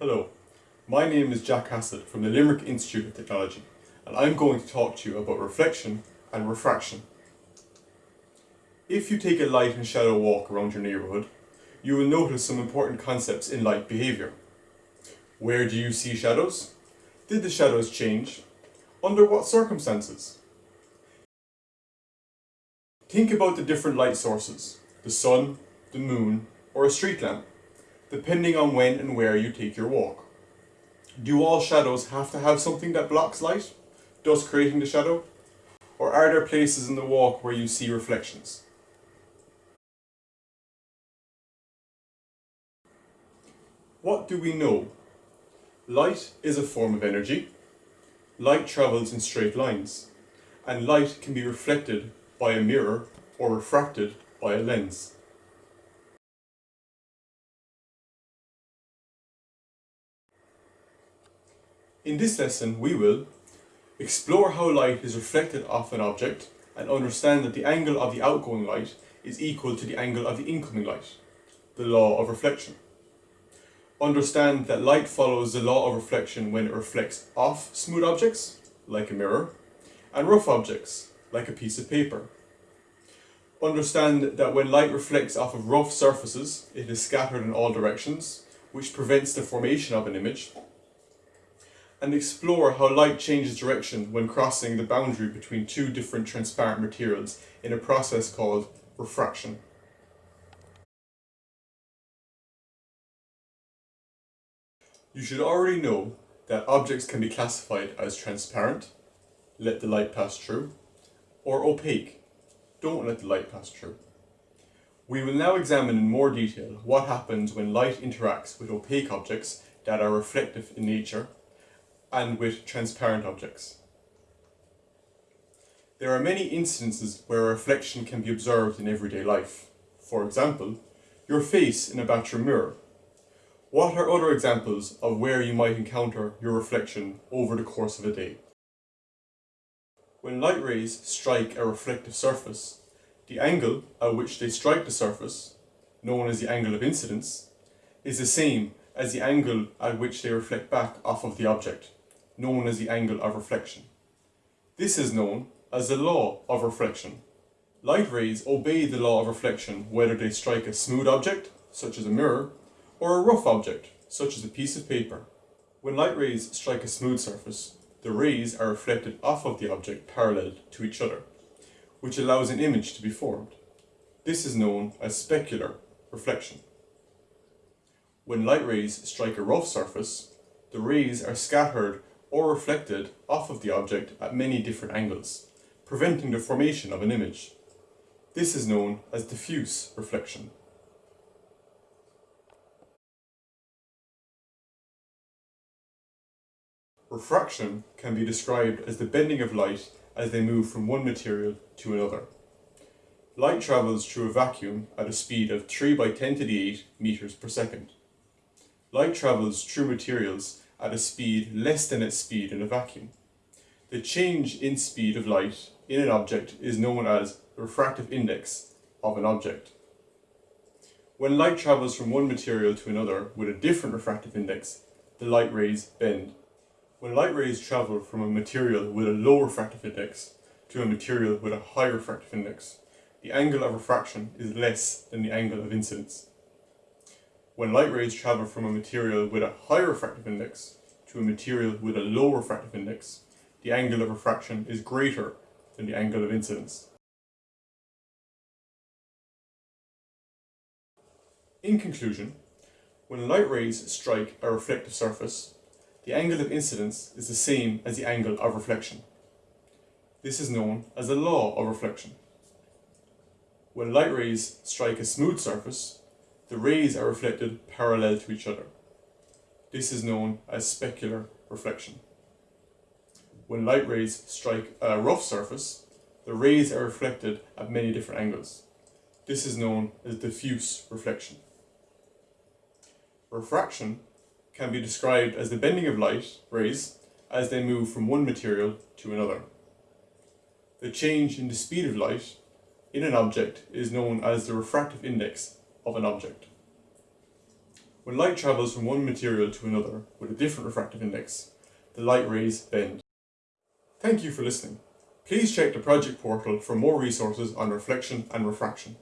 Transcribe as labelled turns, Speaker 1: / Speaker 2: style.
Speaker 1: Hello, my name is Jack Hassett from the Limerick Institute of Technology and I'm going to talk to you about reflection and refraction. If you take a light and shadow walk around your neighbourhood, you will notice some important concepts in light behaviour. Where do you see shadows? Did the shadows change? Under what circumstances? Think about the different light sources, the sun, the moon, or a street lamp, depending on when and where you take your walk. Do all shadows have to have something that blocks light, thus creating the shadow? Or are there places in the walk where you see reflections? What do we know? Light is a form of energy. Light travels in straight lines. And light can be reflected by a mirror or refracted by a lens. In this lesson we will explore how light is reflected off an object and understand that the angle of the outgoing light is equal to the angle of the incoming light, the law of reflection. Understand that light follows the law of reflection when it reflects off smooth objects, like a mirror, and rough objects, like a piece of paper. Understand that when light reflects off of rough surfaces, it is scattered in all directions, which prevents the formation of an image, and explore how light changes direction when crossing the boundary between two different transparent materials in a process called refraction. You should already know that objects can be classified as transparent, let the light pass through, or opaque, don't let the light pass through. We will now examine in more detail what happens when light interacts with opaque objects that are reflective in nature and with transparent objects. There are many instances where reflection can be observed in everyday life. For example, your face in a bathroom mirror. What are other examples of where you might encounter your reflection over the course of a day? When light rays strike a reflective surface, the angle at which they strike the surface, known as the angle of incidence, is the same as the angle at which they reflect back off of the object known as the angle of reflection. This is known as the law of reflection. Light rays obey the law of reflection whether they strike a smooth object, such as a mirror, or a rough object, such as a piece of paper. When light rays strike a smooth surface, the rays are reflected off of the object parallel to each other, which allows an image to be formed. This is known as specular reflection. When light rays strike a rough surface, the rays are scattered or reflected off of the object at many different angles, preventing the formation of an image. This is known as diffuse reflection. Refraction can be described as the bending of light as they move from one material to another. Light travels through a vacuum at a speed of 3 by 10 to the 8 meters per second. Light travels through materials at a speed less than its speed in a vacuum. The change in speed of light in an object is known as the refractive index of an object. When light travels from one material to another with a different refractive index, the light rays bend. When light rays travel from a material with a low refractive index to a material with a high refractive index, the angle of refraction is less than the angle of incidence. When light rays travel from a material with a high refractive index to a material with a low refractive index, the angle of refraction is greater than the angle of incidence. In conclusion, when light rays strike a reflective surface, the angle of incidence is the same as the angle of reflection. This is known as the law of reflection. When light rays strike a smooth surface, the rays are reflected parallel to each other. This is known as specular reflection. When light rays strike a rough surface, the rays are reflected at many different angles. This is known as diffuse reflection. Refraction can be described as the bending of light rays as they move from one material to another. The change in the speed of light in an object is known as the refractive index of an object. When light travels from one material to another with a different refractive index, the light rays bend. Thank you for listening. Please check the project portal for more resources on reflection and refraction.